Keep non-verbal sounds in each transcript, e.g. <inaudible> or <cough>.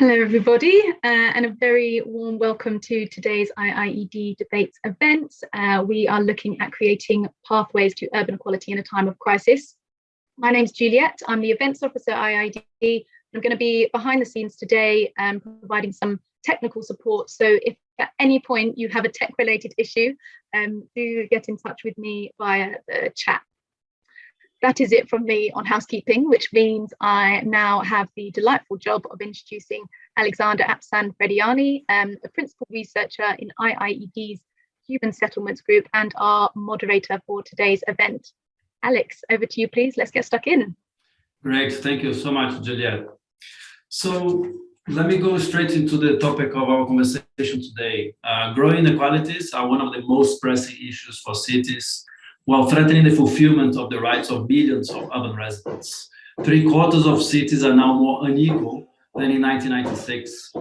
Hello, everybody, uh, and a very warm welcome to today's IIED Debates event. Uh, we are looking at creating pathways to urban equality in a time of crisis. My name is Juliet. I'm the events officer IIED. I'm going to be behind the scenes today, um, providing some technical support. So if at any point you have a tech related issue, um, do get in touch with me via the chat that is it from me on housekeeping, which means I now have the delightful job of introducing Alexander Apsan Frediani, um, a principal researcher in IIED's Human Settlements Group and our moderator for today's event. Alex, over to you, please. Let's get stuck in. Great. Thank you so much, Juliet. So let me go straight into the topic of our conversation today. Uh, growing inequalities are one of the most pressing issues for cities while threatening the fulfillment of the rights of billions of urban residents. Three quarters of cities are now more unequal than in 1996.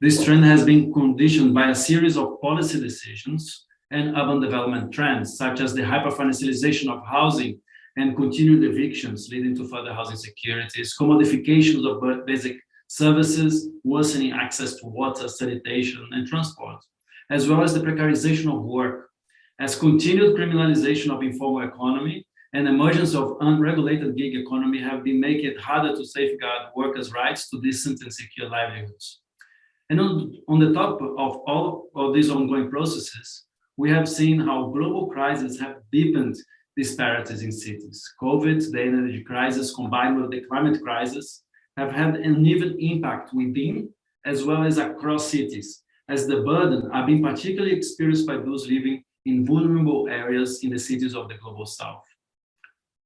This trend has been conditioned by a series of policy decisions and urban development trends, such as the hyperfinancialization of housing and continued evictions leading to further housing securities, commodifications of basic services, worsening access to water, sanitation, and transport, as well as the precarization of work as continued criminalization of informal economy and emergence of unregulated gig economy have been making it harder to safeguard workers' rights to decent and secure livelihoods. And on, on the top of all of these ongoing processes, we have seen how global crises have deepened disparities in cities. COVID, the energy crisis combined with the climate crisis have had an even impact within as well as across cities, as the burden are being particularly experienced by those living in vulnerable areas in the cities of the global south.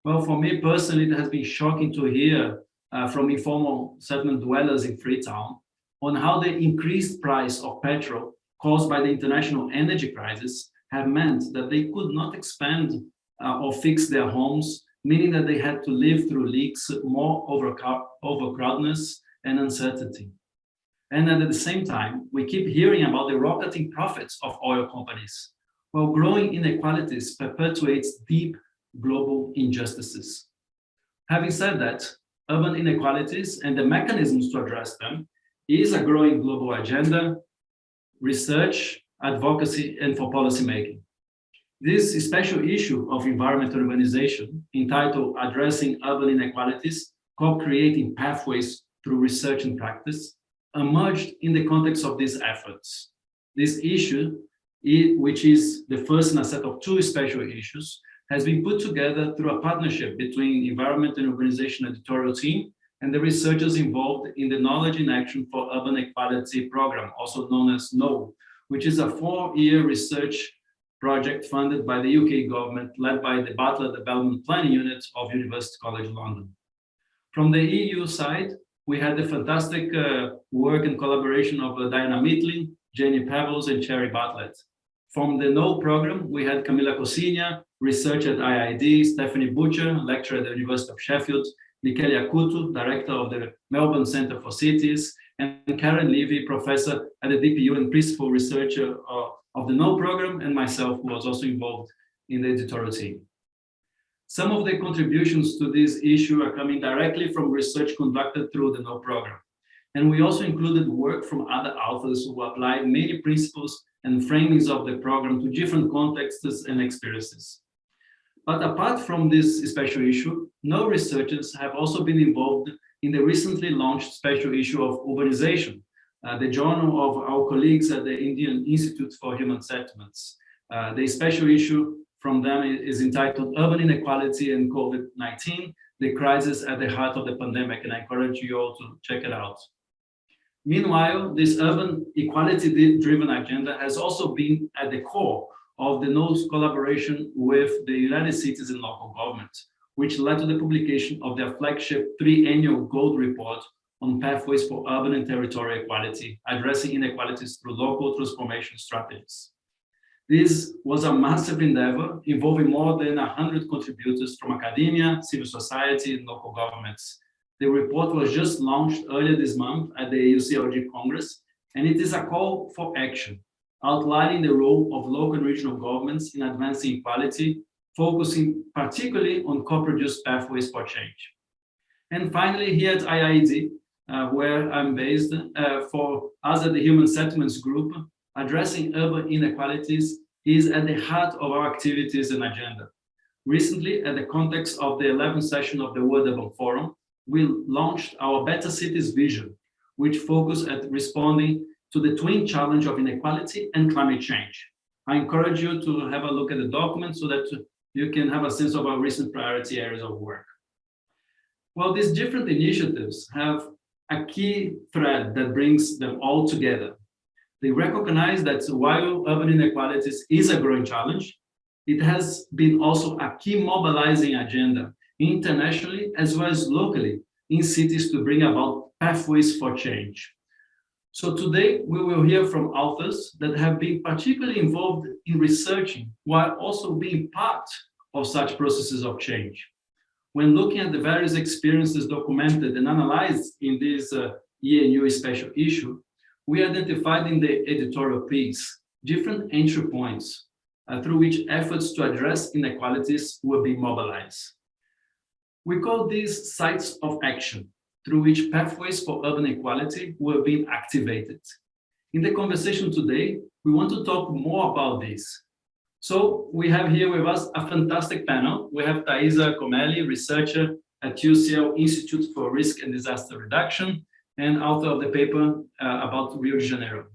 Well, for me personally, it has been shocking to hear uh, from informal settlement dwellers in Freetown on how the increased price of petrol caused by the international energy crisis have meant that they could not expand uh, or fix their homes, meaning that they had to live through leaks, more overcrowdedness and uncertainty. And at the same time, we keep hearing about the rocketing profits of oil companies, while growing inequalities perpetuates deep global injustices. Having said that, urban inequalities and the mechanisms to address them is a growing global agenda, research, advocacy, and for policy making. This special issue of Environment and Urbanization, entitled Addressing Urban Inequalities, co-creating pathways through research and practice, emerged in the context of these efforts. This issue it, which is the first in a set of two special issues, has been put together through a partnership between Environment and Urbanization editorial team and the researchers involved in the Knowledge in Action for Urban Equality program, also known as KNOW, which is a four-year research project funded by the UK government, led by the Bartlett Development Planning Unit of University College London. From the EU side, we had the fantastic uh, work and collaboration of uh, Diana Mitlin, Jenny Pebbles, and Sheridan Bartlett. From the KNOW program, we had Camila Cociña, researcher at IIED, Stephanie Butcher, lecturer at the University of Sheffield, Michele Acuto, director of the Melbourne Center for Cities, and Caren Levy, professor at the DPU and principal researcher of, of the KNOW program, and myself, who was also involved in the editorial team. Some of the contributions to this issue are coming directly from research conducted through the KNOW program. And we also included work from other authors who applied many principles and framings of the program to different contexts and experiences. But apart from this special issue, KNOW researchers have also been involved in the recently launched special issue of urbanization, uh, the journal of our colleagues at the Indian Institute for Human Settlements. Uh, the special issue from them is entitled Urban Inequality and COVID-19, the crisis at the heart of the pandemic, and I encourage you all to check it out. Meanwhile, this urban equality-driven agenda has also been at the core of the KNOW's collaboration with the United Cities and local governments, which led to the publication of their flagship three-annual Gold Report on pathways for urban and territorial equality, addressing inequalities through local transformation strategies. This was a massive endeavor involving more than 100 contributors from academia, civil society, and local governments, the report was just launched earlier this month at the UCLG Congress, and it is a call for action, outlining the role of local and regional governments in advancing equality, focusing particularly on co-produced pathways for change. And finally, here at IIED, uh, where I'm based, uh, for us at the Human Settlements Group, addressing urban inequalities is at the heart of our activities and agenda. Recently, at the context of the 11th session of the World Urban Forum, we launched our Better Cities Vision, which focus at responding to the twin challenge of inequality and climate change. I encourage you to have a look at the document so that you can have a sense of our recent priority areas of work. Well, these different initiatives have a key thread that brings them all together. They recognize that while urban inequalities is a growing challenge, it has been also a key mobilizing agenda internationally as well as locally in cities to bring about pathways for change. So today we will hear from authors that have been particularly involved in researching while also being part of such processes of change. When looking at the various experiences documented and analyzed in this uh, ENU special issue, we identified in the editorial piece different entry points uh, through which efforts to address inequalities will be mobilized. We call these sites of action, through which pathways for urban equality were being activated. In the conversation today, we want to talk more about this. So we have here with us a fantastic panel. We have Thaisa Comelli, researcher at UCL Institute for Risk and Disaster Reduction and author of the paper uh, about Rio de Janeiro.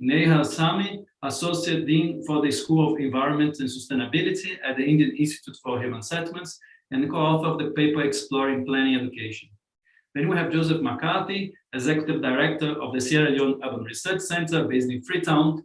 Neha Sami, Associate Dean for the School of Environment and Sustainability at the Indian Institute for Human Settlements and co-author of the paper Exploring Planning Education. Then we have Joseph Macarthy, Executive Director of the Sierra Leone Urban Research Center based in Freetown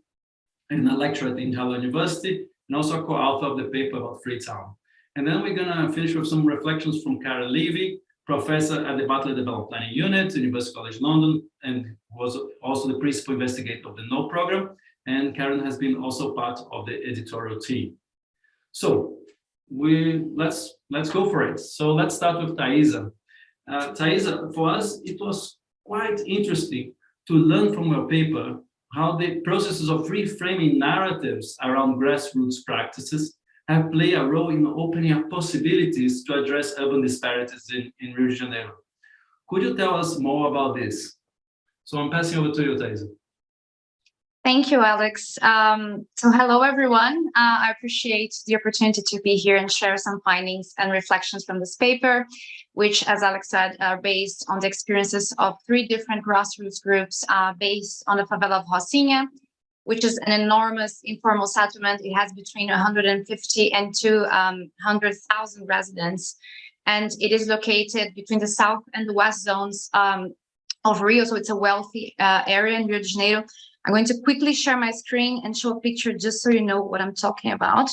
and a lecturer at Njala University and also co-author of the paper about Freetown. And then we're gonna finish with some reflections from Caren Levy, professor at the Bartlett Development Planning Unit, University College London, and was also the principal investigator of the KNOW program. And Caren has been also part of the editorial team. So we let's let's go for it. So let's start with Thaisa. Uh, Thaisa, for us, it was quite interesting to learn from your paper how the processes of reframing narratives around grassroots practices have played a role in opening up possibilities to address urban disparities in, in Rio de Janeiro. Could you tell us more about this? So I'm passing over to you, Thaisa. Thank you, Alex. Um, so hello, everyone. Uh, I appreciate the opportunity to be here and share some findings and reflections from this paper, which, as Alex said, are based on the experiences of three different grassroots groups uh, based on the favela of Rocinha, which is an enormous informal settlement. It has between 150 and 200,000 um, residents, and it is located between the south and the west zones um, of Rio. So it's a wealthy uh, area in Rio de Janeiro. I'm going to quickly share my screen and show a picture just so you know what I'm talking about.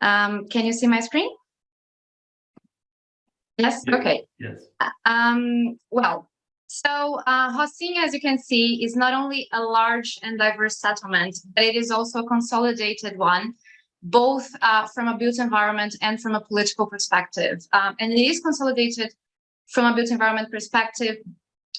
Um, can you see my screen? Yes, okay. Yes. Um, well, so uh, Rocinha, as you can see, is not only a large and diverse settlement, but it is also a consolidated one, both uh, from a built environment and from a political perspective. Um, and it is consolidated from a built environment perspective,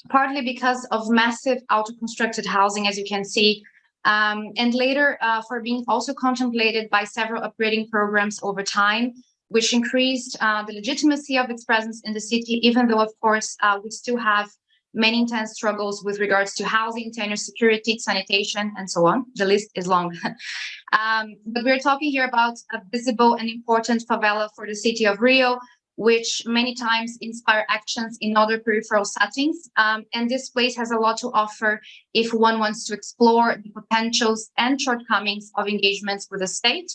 partly because of massive auto-constructed housing, as you can see, um, and later uh, for being also contemplated by several upgrading programs over time, which increased uh, the legitimacy of its presence in the city, even though, of course, uh, we still have many intense struggles with regards to housing, tenure security, sanitation, and so on. The list is long. <laughs> um, but we're talking here about a visible and important favela for the city of Rio, which many times inspire actions in other peripheral settings. Um, and this place has a lot to offer if one wants to explore the potentials and shortcomings of engagements with the state.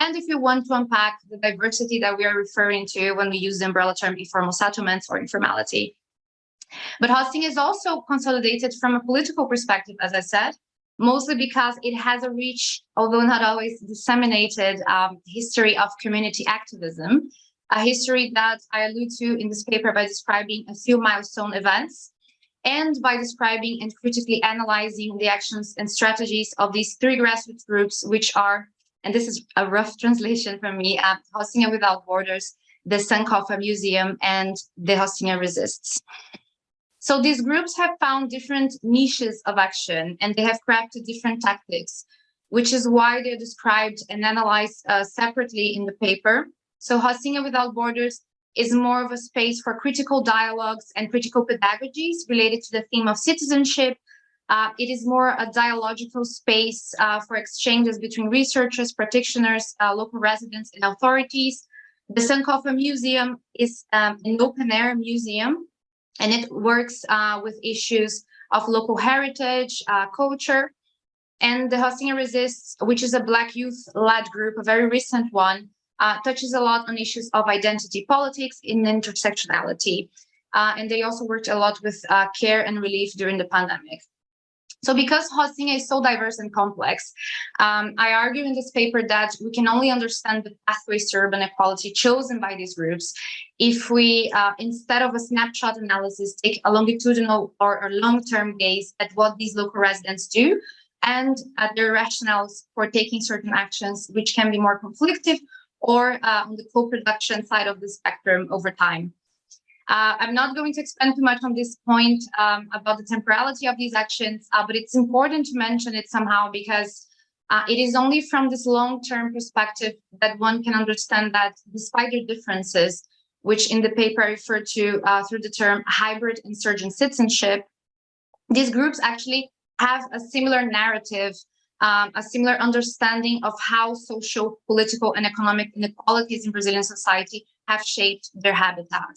And if you want to unpack the diversity that we are referring to when we use the umbrella term informal settlements or informality. But Rocinha is also consolidated from a political perspective, as I said, mostly because it has a rich, although not always disseminated, um, history of community activism, a history that I allude to in this paper by describing a few milestone events and by describing and critically analyzing the actions and strategies of these three grassroots groups, which are, and this is a rough <laughs> translation from me, uh, Rocinha Without Borders, the Sankofa Museum, and the Rocinha Resists. So these groups have found different niches of action and they have crafted different tactics, which is why they're described and analyzed uh, separately in the paper. So Rocinha Without Borders is more of a space for critical dialogues and critical pedagogies related to the theme of citizenship. Uh, it is more a dialogical space uh, for exchanges between researchers, practitioners, uh, local residents, and authorities. The Sankofa Museum is um, an open-air museum, and it works uh, with issues of local heritage, uh, culture, and the Rocinha Resists, which is a Black youth-led group, a very recent one, uh, touches a lot on issues of identity politics and intersectionality. Uh, and they also worked a lot with uh, care and relief during the pandemic. So because Rocinha is so diverse and complex, um, I argue in this paper that we can only understand the pathways to urban equality chosen by these groups if we, uh, instead of a snapshot analysis, take a longitudinal or a long-term gaze at what these local residents do and at their rationales for taking certain actions, which can be more conflictive or uh, on the co-production side of the spectrum over time. Uh, I'm not going to expand too much on this point um, about the temporality of these actions, uh, but it's important to mention it somehow because uh, it is only from this long-term perspective that one can understand that despite their differences, which in the paper I refer to uh, through the term hybrid insurgent citizenship, these groups actually have a similar narrative um, a similar understanding of how social, political, and economic inequalities in Brazilian society have shaped their habitat.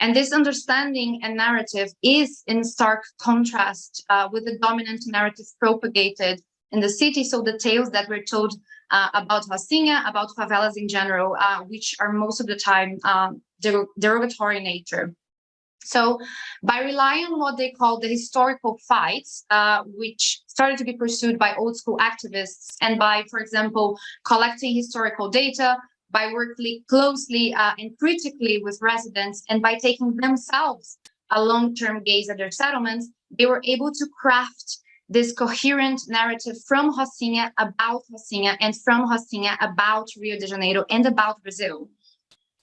And this understanding and narrative is in stark contrast uh, with the dominant narrative propagated in the city. So the tales that were told uh, about Rocinha, about favelas in general, uh, which are most of the time um, derogatory in nature. So by relying on what they call the historical fights, uh, which started to be pursued by old school activists and by, for example, collecting historical data, by working closely uh, and critically with residents, and by taking themselves a long-term gaze at their settlements, they were able to craft this coherent narrative from Rocinha about Rocinha and from Rocinha about Rio de Janeiro and about Brazil.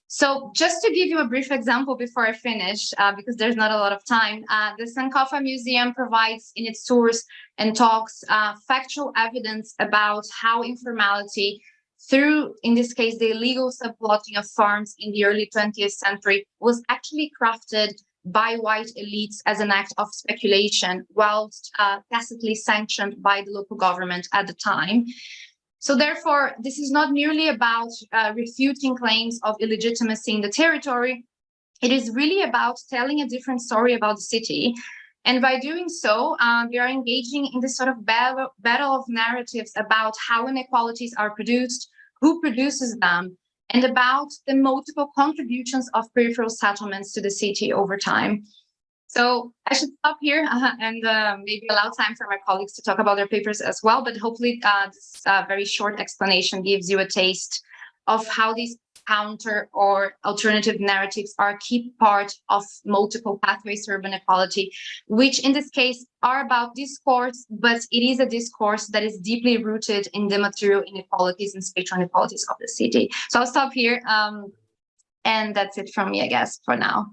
So just to give you a brief example before I finish, uh, because there's not a lot of time, uh, the Sankofa Museum provides in its tours and talks uh, factual evidence about how informality through, in this case, the illegal subplotting of farms in the early 20th century was actually crafted by white elites as an act of speculation, whilst uh, tacitly sanctioned by the local government at the time. So therefore, this is not merely about uh, refuting claims of illegitimacy in the territory. It is really about telling a different story about the city. And by doing so, um, we are engaging in this sort of battle, battle of narratives about how inequalities are produced, who produces them, and about the multiple contributions of peripheral settlements to the city over time. So I should stop here <laughs> and uh, maybe allow time for my colleagues to talk about their papers as well. But hopefully uh, this uh, very short explanation gives you a taste of how these counter or alternative narratives are a key part of multiple pathways to urban equality, which in this case are about discourse, but it is a discourse that is deeply rooted in the material inequalities and spatial inequalities of the city. So I'll stop here. Um, and that's it from me, I guess, for now.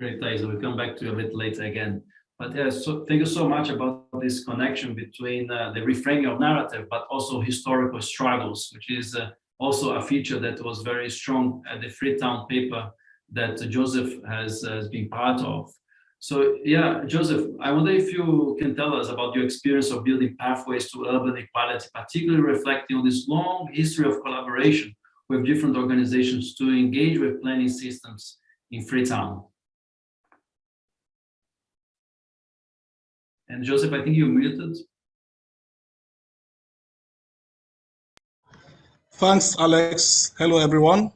Great, Thais. We'll come back to you a bit later again. But yeah, so thank you so much about this connection between uh, the reframing of narrative, but also historical struggles, which is uh, also a feature that was very strong at the Freetown paper that Joseph has, has been part of. So yeah, Joseph, I wonder if you can tell us about your experience of building pathways to urban equality, particularly reflecting on this long history of collaboration with different organizations to engage with planning systems in Freetown. And Joseph, I think you're muted. Thanks, Alex. Hello, everyone.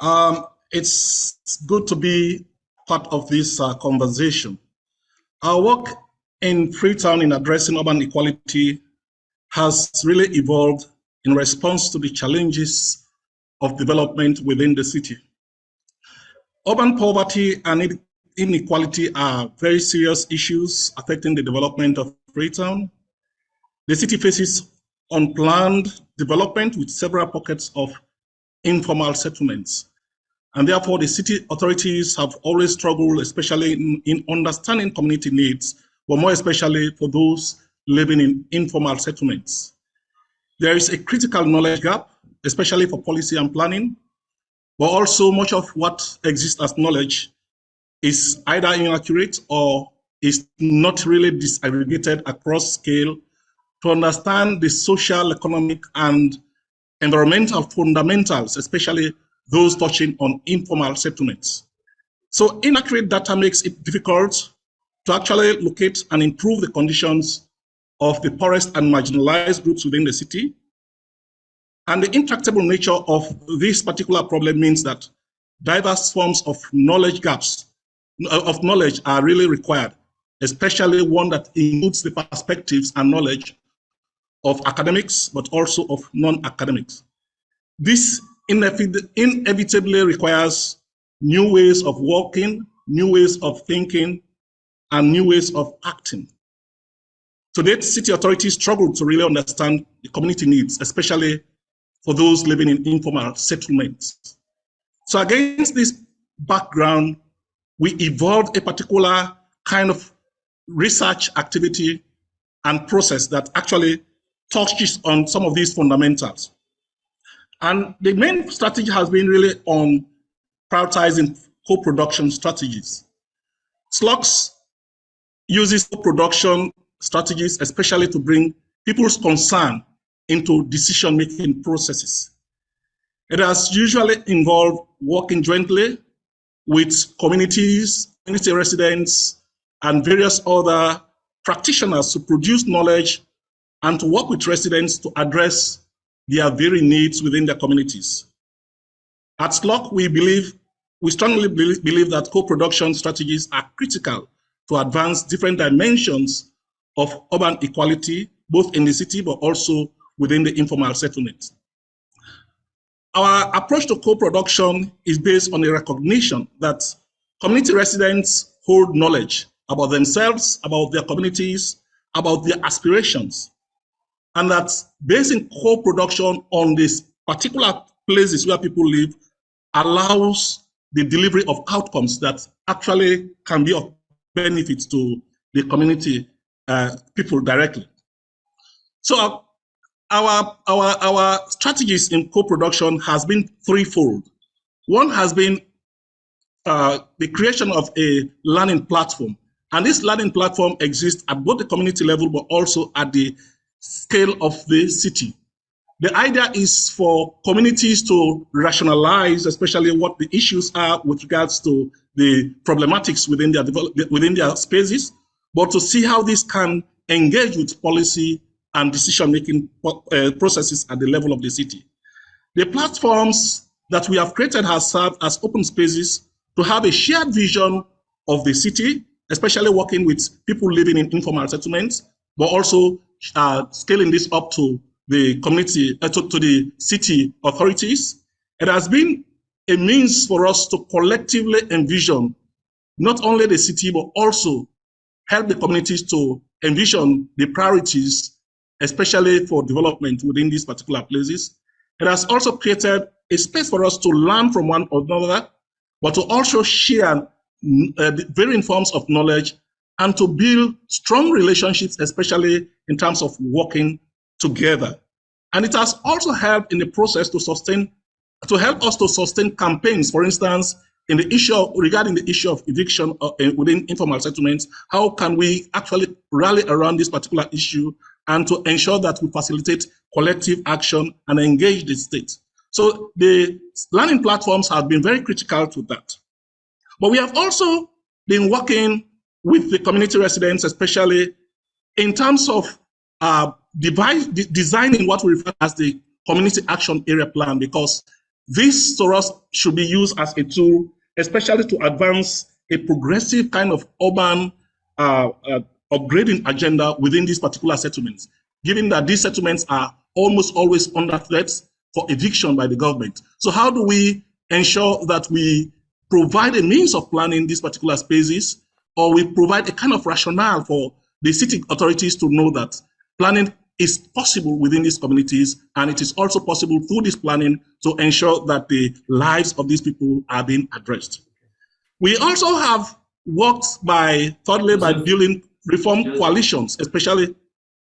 Um, it's good to be part of this uh, conversation. Our work in Freetown in addressing urban equality has really evolved in response to the challenges of development within the city. Urban poverty and inequality are very serious issues affecting the development of Freetown. The city faces unplanned development with several pockets of informal settlements. And therefore, the city authorities have always struggled, especially in, in understanding community needs, but more especially for those living in informal settlements. There is a critical knowledge gap, especially for policy and planning. but also much of what exists as knowledge is either inaccurate or is not really disaggregated across scale to understand the social, economic, and environmental fundamentals, especially those touching on informal settlements. So inaccurate data makes it difficult to actually locate and improve the conditions of the poorest and marginalized groups within the city. And the intractable nature of this particular problem means that diverse forms of knowledge gaps, Uh, of knowledge are really required, especially one that includes the perspectives and knowledge of academics, but also of non-academics. This inevitably requires new ways of working, new ways of thinking, and new ways of acting. To date, city authorities struggle to really understand the community needs, especially for those living in informal settlements. So against this background, we evolved a particular kind of research activity and process that actually touches on some of these fundamentals. And the main strategy has been really on prioritizing co-production strategies. SLURC uses co-production strategies, especially to bring people's concern into decision-making processes. It has usually involved working jointly with communities, community residents, and various other practitioners to produce knowledge and to work with residents to address their very needs within their communities. At SLURC, we believe, we strongly believe, believe that co-production strategies are critical to advance different dimensions of urban equality, both in the city, but also within the informal settlements. Our approach to co-production is based on a recognition that community residents hold knowledge about themselves, about their communities, about their aspirations, and that basing co-production on these particular places where people live allows the delivery of outcomes that actually can be of benefit to the community uh, people directly. So our, our, our strategies in co-production has been threefold. One has been uh, the creation of a learning platform. And this learning platform exists at both the community level, but also at the scale of the city. The idea is for communities to rationalize, especially what the issues are with regards to the problematics within their, within their spaces, but to see how this can engage with policy and decision-making uh, processes at the level of the city. The platforms that we have created have served as open spaces to have a shared vision of the city, especially working with people living in informal settlements, but also uh, scaling this up to the community, uh, to, to the city authorities. It has been a means for us to collectively envision not only the city, but also help the communities to envision the priorities, especially for development within these particular places. It has also created a space for us to learn from one another, but to also share uh, varying forms of knowledge and to build strong relationships, especially in terms of working together. And it has also helped in the process to sustain, to help us to sustain campaigns, for instance, in the issue of, regarding the issue of eviction uh, within informal settlements, how can we actually rally around this particular issue and to ensure that we facilitate collective action and engage the state. So the learning platforms have been very critical to that. But we have also been working with the community residents, especially in terms of uh, device, de designing what we refer as the community action area plan, because this to us should be used as a tool, especially to advance a progressive kind of urban uh, uh, upgrading agenda within these particular settlements, given that these settlements are almost always under threat for eviction by the government. So how do we ensure that we provide a means of planning these particular spaces, or we provide a kind of rationale for the city authorities to know that planning is possible within these communities, and it is also possible through this planning to ensure that the lives of these people are being addressed. We also have worked by, thirdly, by building reform coalitions, especially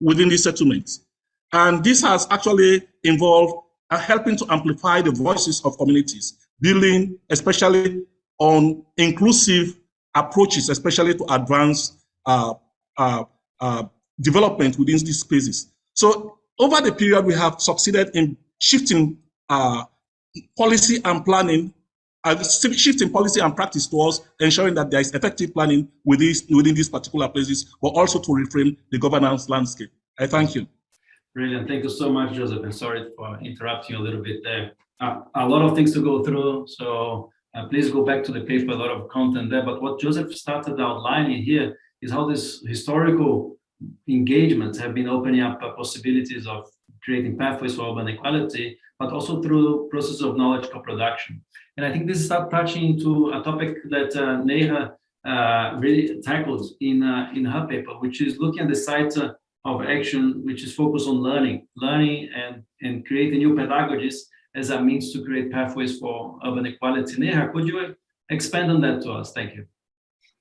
within these settlements. And this has actually involved uh, helping to amplify the voices of communities, building, especially on inclusive approaches, especially to advance uh, uh, uh, development within these spaces. So over the period, we have succeeded in shifting uh, policy and planning, uh, shifting policy and practice towards ensuring that there is effective planning within, within these particular places, but also to reframe the governance landscape. I thank you. Brilliant. Thank you so much, Joseph. And sorry for interrupting a little bit there. Uh, a lot of things to go through, so uh, please go back to the paper, a lot of content there. But what Joseph started outlining here is how this historical engagements have been opening up uh, possibilities of creating pathways for urban equality, but also through process of knowledge co-production. And I think this is touching into a topic that uh, Neha uh, really tackled in, uh, in her paper, which is looking at the site uh, of action, which is focused on learning, learning and, and creating new pedagogies as a means to create pathways for urban equality. Neha, could you expand on that to us? Thank you.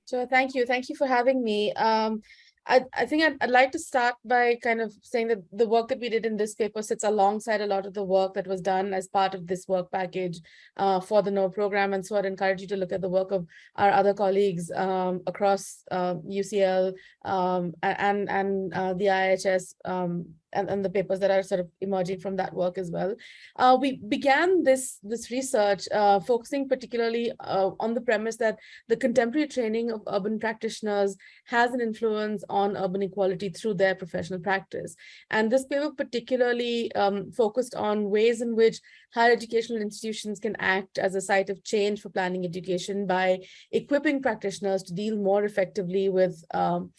Sure, thank you. Thank you for having me. Um, I, I think I'd, I'd like to start by kind of saying that the work that we did in this paper sits alongside a lot of the work that was done as part of this work package uh, for the KNOW program. And so I'd encourage you to look at the work of our other colleagues um, across uh, UCL um, and, and uh, the IIHS um, and, and the papers that are sort of emerging from that work as well. Uh, we began this, this research uh, focusing particularly uh, on the premise that the contemporary training of urban practitioners has an influence on urban equality through their professional practice. And this paper particularly um, focused on ways in which higher educational institutions can act as a site of change for planning education by equipping practitioners to deal more effectively with um,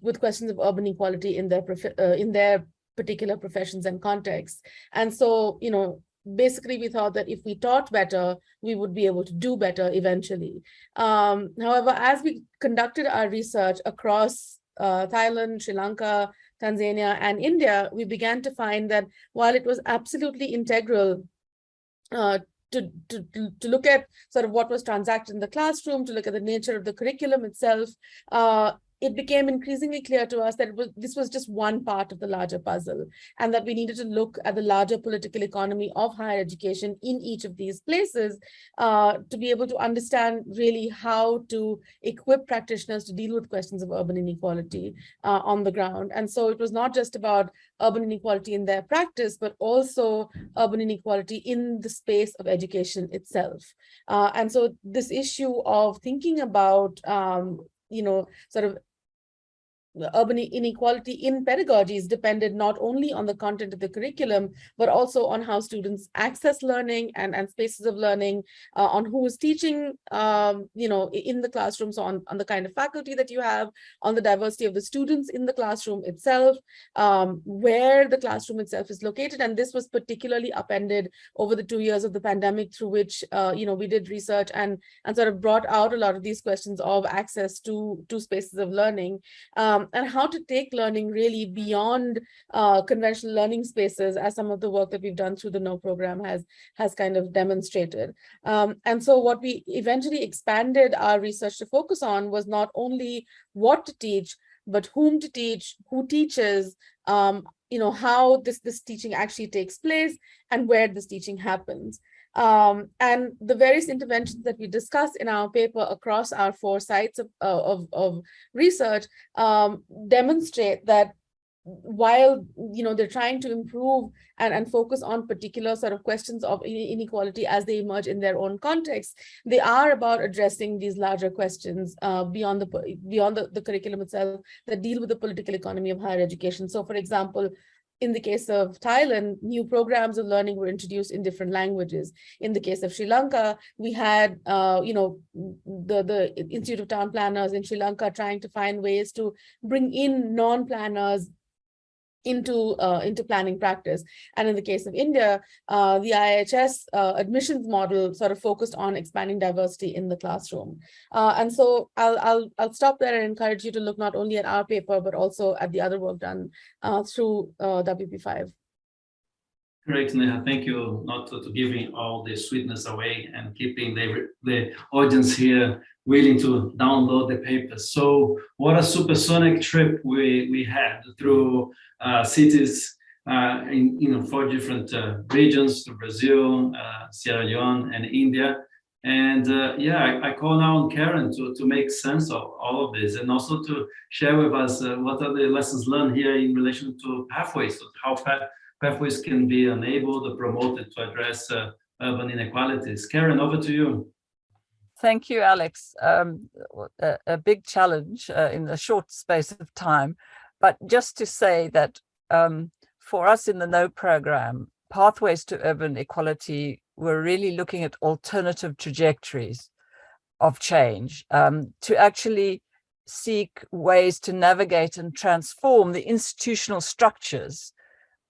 with questions of urban equality in their uh, in their particular professions and contexts. And so, you know, basically we thought that if we taught better, we would be able to do better eventually. Um, however, as we conducted our research across uh, Thailand, Sri Lanka, Tanzania, and India, we began to find that while it was absolutely integral uh, to, to, to look at sort of what was transacted in the classroom, to look at the nature of the curriculum itself, uh, it became increasingly clear to us that was, this was just one part of the larger puzzle and that we needed to look at the larger political economy of higher education in each of these places uh, to be able to understand really how to equip practitioners to deal with questions of urban inequality uh, on the ground. And so it was not just about urban inequality in their practice, but also urban inequality in the space of education itself. Uh, and so this issue of thinking about um, you know, sort of urban inequality in pedagogies depended not only on the content of the curriculum, but also on how students access learning and, and spaces of learning, uh, on who is teaching, um, you know, in the classroom, so on, on the kind of faculty that you have, on the diversity of the students in the classroom itself, um, where the classroom itself is located. And this was particularly upended over the two years of the pandemic through which, uh, you know, we did research and, and sort of brought out a lot of these questions of access to, to spaces of learning. Um, um, and how to take learning really beyond uh, conventional learning spaces as some of the work that we've done through the KNOW program has, has kind of demonstrated. Um, and so what we eventually expanded our research to focus on was not only what to teach, but whom to teach, who teaches, um, you know, how this, this teaching actually takes place and where this teaching happens. Um, and the various interventions that we discuss in our paper across our four sites of, uh, of, of research um, demonstrate that while you know they're trying to improve and, and focus on particular sort of questions of inequality as they emerge in their own context, they are about addressing these larger questions uh, beyond the beyond the, the curriculum itself that deal with the political economy of higher education. So for example, in the case of Thailand, new programs of learning were introduced in different languages. In the case of Sri Lanka, we had, uh, you know, the, the Institute of Town Planners in Sri Lanka trying to find ways to bring in non-planners into uh, into planning practice. And in the case of India, uh, the IIHS uh, admissions model sort of focused on expanding diversity in the classroom. Uh, and so I'll, I'll, I'll stop there and encourage you to look not only at our paper, but also at the other work done uh, through uh, WP5. Great, Neha. Thank you not to, to, giving all the sweetness away and keeping the, the audience here willing to download the papers. So what a supersonic trip we, we had through uh, cities uh, in you know four different uh, regions to Brazil, uh, Sierra Leone, and India. And uh, yeah, I, I, call now on Caren to, to make sense of all of this and also to share with us uh, what are the lessons learned here in relation to pathways, so how pathways can be enabled or promoted to address uh, urban inequalities. Caren, over to you. Thank you, Alex. Um, a, a, big challenge uh, in a short space of time. But just to say that um, for us in the KNOW program, Pathways to Urban Equality we're really looking at alternative trajectories of change um, to actually seek ways to navigate and transform the institutional structures,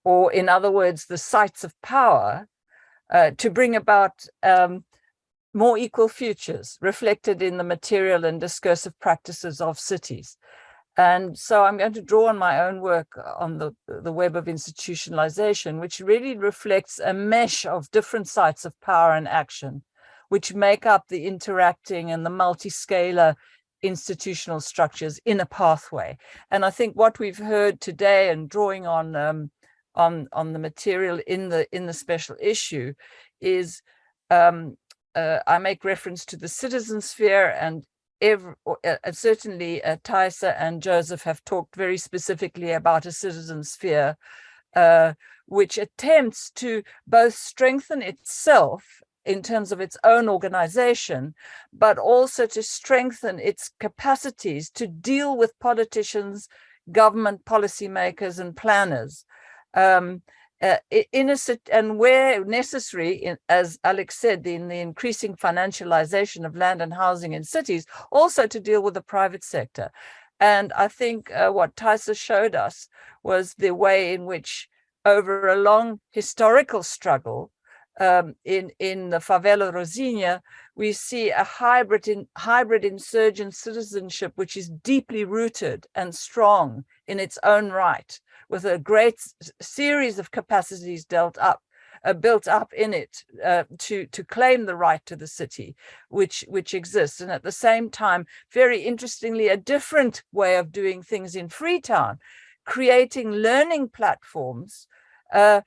or in other words, the sites of power, uh, to bring about um, more equal futures reflected in the material and discursive practices of cities. And so I'm going to draw on my own work on the, the web of institutionalization, which really reflects a mesh of different sites of power and action, which make up the interacting and the multi-scalar institutional structures in a pathway. And I think what we've heard today and drawing on um, on on the material in the in the special issue is um, uh, I make reference to the citizen sphere and every, uh, certainly uh, Thaisa and Joseph have talked very specifically about a citizen sphere, uh, which attempts to both strengthen itself in terms of its own organization, but also to strengthen its capacities to deal with politicians, government policymakers and planners. Um, uh, in a, and where necessary, in, as Alex said, in the increasing financialization of land and housing in cities, also to deal with the private sector. And I think uh, what Thaisa showed us was the way in which over a long historical struggle um, in, in the favela Rocinha, we see a hybrid, in, hybrid insurgent citizenship, which is deeply rooted and strong in its own right with a great series of capacities dealt up uh, built up in it uh, to to claim the right to the city which which exists and at the same time very interestingly a different way of doing things in freetown creating learning platforms uh,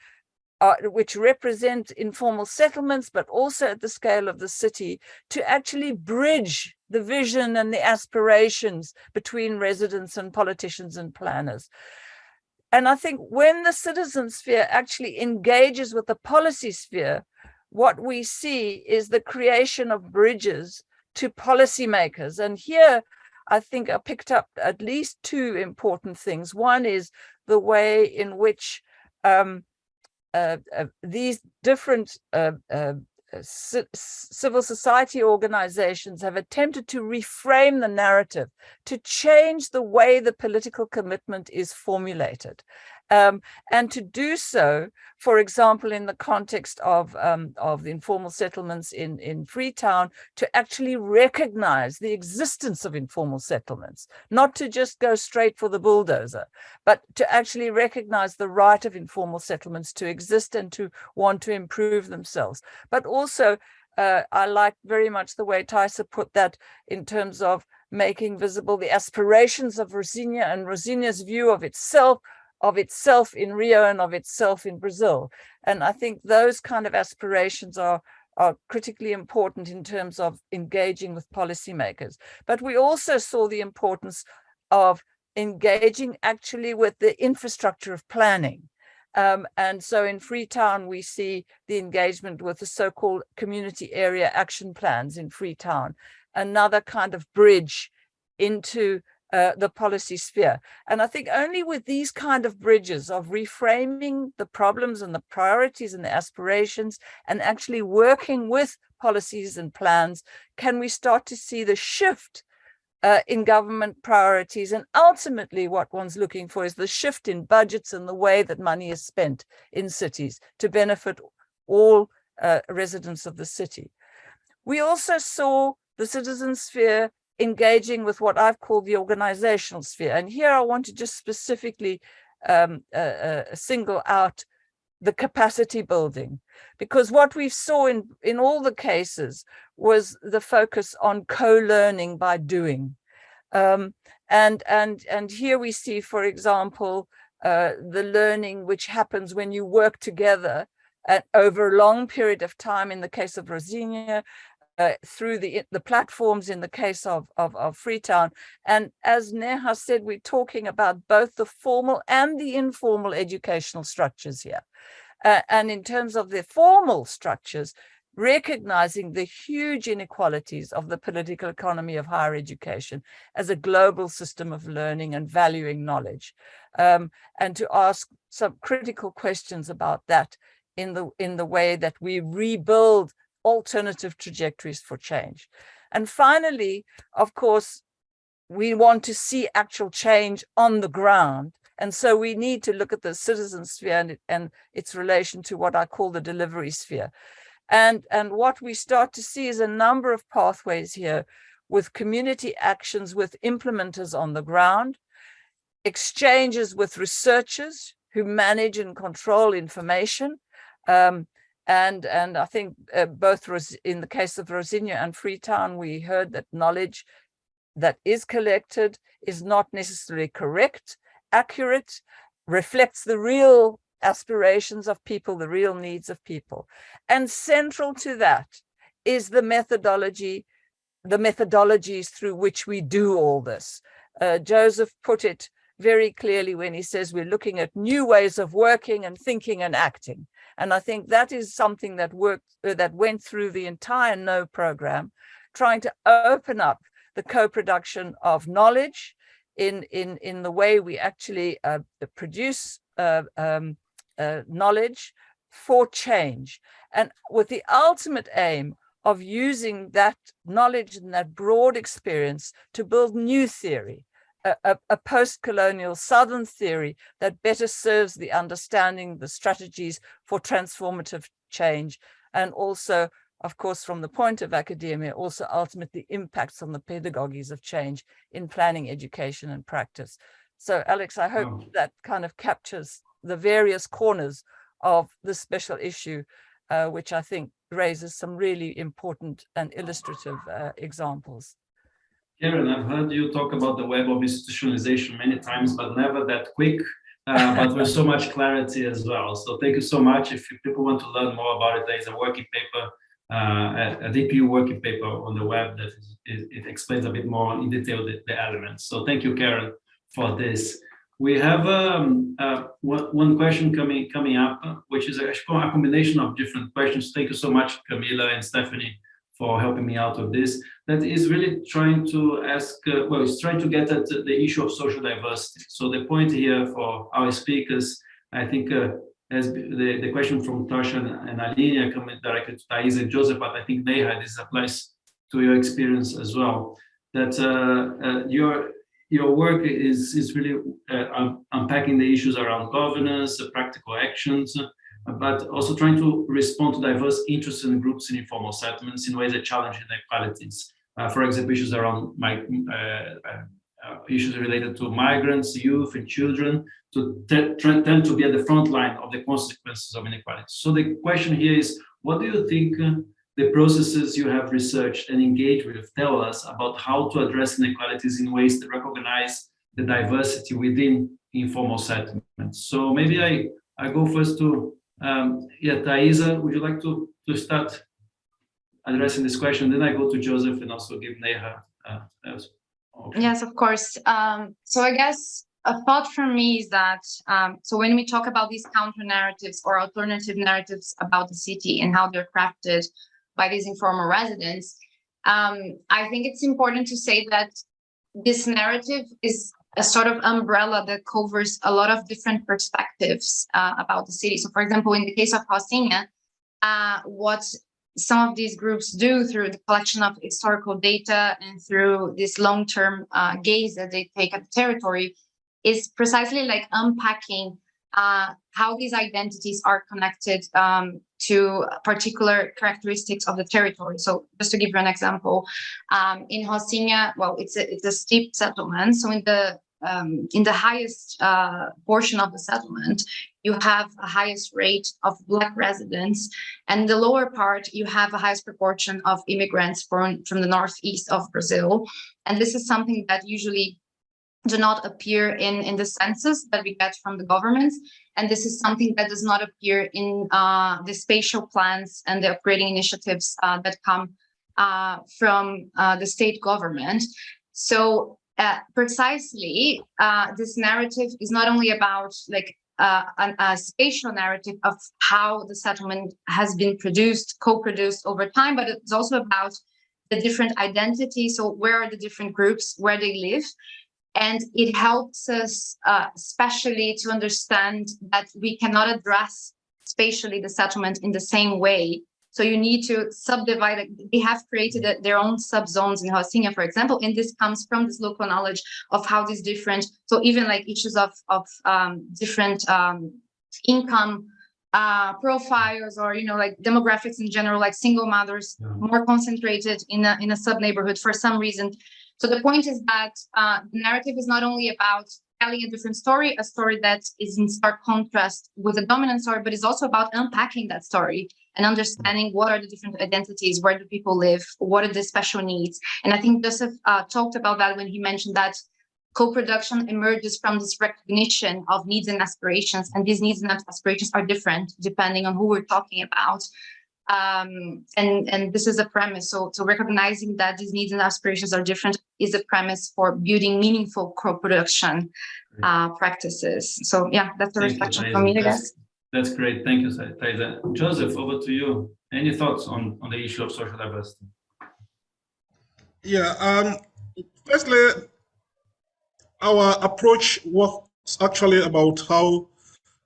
uh, which represent informal settlements, but also at the scale of the city, to actually bridge the vision and the aspirations between residents and politicians and planners. And I think when the citizen sphere actually engages with the policy sphere, what we see is the creation of bridges to policymakers. And here, I think I picked up at least two important things. One is the way in which um, uh, uh, these different uh, uh Uh, civil society organizations have attempted to reframe the narrative, to change the way the political commitment is formulated. Um, and to do so, for example, in the context of, um, of the informal settlements in, in Freetown, to actually recognize the existence of informal settlements, not to just go straight for the bulldozer, but to actually recognize the right of informal settlements to exist and to want to improve themselves. But also, uh, I like very much the way Thaisa put that in terms of making visible the aspirations of Rocinha and Rocinha's view of itself of itself in Rio and of itself in Brazil. And I think those kind of aspirations are, are critically important in terms of engaging with policymakers. But we also saw the importance of engaging actually with the infrastructure of planning. Um, and so in Freetown, we see the engagement with the so-called community area action plans in Freetown, another kind of bridge into uh, the policy sphere. And I think only with these kind of bridges of reframing the problems and the priorities and the aspirations and actually working with policies and plans, can we start to see the shift uh, in government priorities. And ultimately what one's looking for is the shift in budgets and the way that money is spent in cities to benefit all uh, residents of the city. We also saw the citizen sphere engaging with what I've called the organizational sphere. And here I want to just specifically um, uh, uh, single out the capacity building, because what we saw in, in all the cases was the focus on co-learning by doing. Um, and, and, and here we see, for example, uh, the learning which happens when you work together at, over a long period of time in the case of Rocinha, uh, through the the platforms in the case of, of, of Freetown. And as Neha said, we're talking about both the formal and the informal educational structures here. Uh, and in terms of the formal structures, recognizing the huge inequalities of the political economy of higher education as a global system of learning and valuing knowledge, um, and to ask some critical questions about that in the in the way that we rebuild alternative trajectories for change. And finally, of course, we want to see actual change on the ground. And so we need to look at the citizen sphere and, and its relation to what I call the delivery sphere. And, and what we start to see is a number of pathways here with community actions with implementers on the ground, exchanges with researchers who manage and control information. Um, and, and I think uh, both in the case of Rocinha and Freetown, we heard that knowledge that is collected is not necessarily correct, accurate, reflects the real aspirations of people, the real needs of people. And central to that is the methodology, the methodologies through which we do all this. Uh, Joseph put it very clearly when he says we're looking at new ways of working and thinking and acting. And I think that is something that worked, uh, that went through the entire KNOW program, trying to open up the co-production of knowledge in, in, in the way we actually uh, produce uh, um, uh, knowledge for change. And with the ultimate aim of using that knowledge and that broad experience to build new theory, a, a, post-colonial Southern theory that better serves the understanding, the strategies for transformative change, and also, of course, from the point of academia, also ultimately impacts on the pedagogies of change in planning, education, and practice. So, Alex, I hope Wow. that kind of captures the various corners of this special issue, uh, which I think raises some really important and illustrative uh, examples. Caren, I've heard you talk about the web of institutionalization many times, but never that quick, uh, but with so much clarity as well. So thank you so much. If people want to learn more about it, there's a working paper, uh, a, a DPU working paper on the web that is, it, it explains a bit more in detail the, the elements. So thank you, Caren, for this. We have um, uh, one, question coming coming up, which is actually a combination of different questions. Thank you so much, Camila and Stephanie, for helping me out with this. That is really trying to ask, uh, well, it's trying to get at the issue of social diversity. So the point here for our speakers, I think, uh, as the, the question from Tasha and Aline are coming directly to Thais and Joseph, but I think Neha, this applies to your experience as well. That uh, uh, your your work is is really uh, unpacking the issues around governance, uh, practical actions, but also trying to respond to diverse interests and groups in informal settlements in ways that challenge inequalities. Uh, for example, issues around my, uh, uh, issues related to migrants, youth, and children to tend to be at the front line of the consequences of inequality. So the question here is, what do you think uh, the processes you have researched and engaged with tell us about how to address inequalities in ways that recognize the diversity within informal settlements? So maybe I, I go first to um, yeah, Thaisa, would you like to, to start addressing this question? Then I go to Joseph and also give Neha. Uh, okay. Yes, of course. Um, so I guess a thought for me is that, um, so when we talk about these counter narratives or alternative narratives about the city and how they're crafted by these informal residents, um, I think it's important to say that this narrative is a sort of umbrella that covers a lot of different perspectives uh, about the city. So for example, in the case of Rocinha, uh, what some of these groups do through the collection of historical data and through this long-term uh, gaze that they take at the territory is precisely like unpacking uh, how these identities are connected um, to particular characteristics of the territory. So just to give you an example, um, in Rocinha, well, it's a, it's a steep settlement. So in the um, in the highest uh, portion of the settlement, you have a highest rate of Black residents, and the lower part, you have a highest proportion of immigrants from, from the northeast of Brazil. And this is something that usually do not appear in, in the census that we get from the governments. And this is something that does not appear in uh, the spatial plans and the upgrading initiatives uh, that come uh, from uh, the state government. So uh, precisely, uh, this narrative is not only about like uh, an, a spatial narrative of how the settlement has been produced, co-produced over time, but it's also about the different identities. So where are the different groups, where they live, and it helps us, uh, especially to understand that we cannot address spatially the settlement in the same way. So you need to subdivide it. They have created a, their own subzones in Rocinha, for example, and this comes from this local knowledge of how these different, so even like issues of, of um, different um, income uh, profiles or, you know, like demographics in general, like single mothers, Yeah. more concentrated in a, in a sub neighborhood for some reason. So the point is that uh, the narrative is not only about telling a different story, a story that is in stark contrast with a dominant story, but it's also about unpacking that story and understanding what are the different identities, where do people live, what are the special needs. And I think Joseph uh, talked about that when he mentioned that co-production emerges from this recognition of needs and aspirations, and these needs and aspirations are different depending on who we're talking about. Um, and, and this is a premise. So, so recognizing that these needs and aspirations are different is a premise for building meaningful co-production uh, practices. So yeah, that's a reflection for me, I guess. That's great. Thank you, Thais. Joseph, over to you. Any thoughts on, on the issue of social diversity? Yeah, um, firstly, our approach was actually about how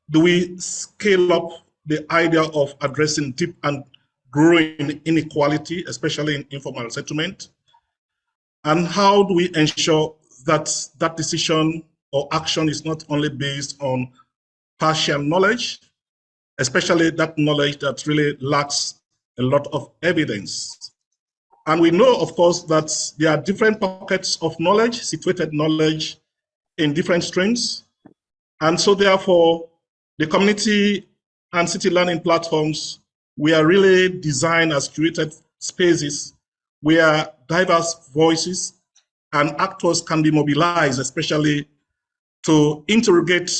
do we scale up the idea of addressing deep and growing inequality, especially in informal settlement, and how do we ensure that that decision or action is not only based on partial knowledge, especially that knowledge that really lacks a lot of evidence. And we know, of course, that there are different pockets of knowledge, situated knowledge in different streams. And so therefore, the community and city learning platforms, we are really designed as curated spaces where diverse voices and actors can be mobilized, especially to interrogate,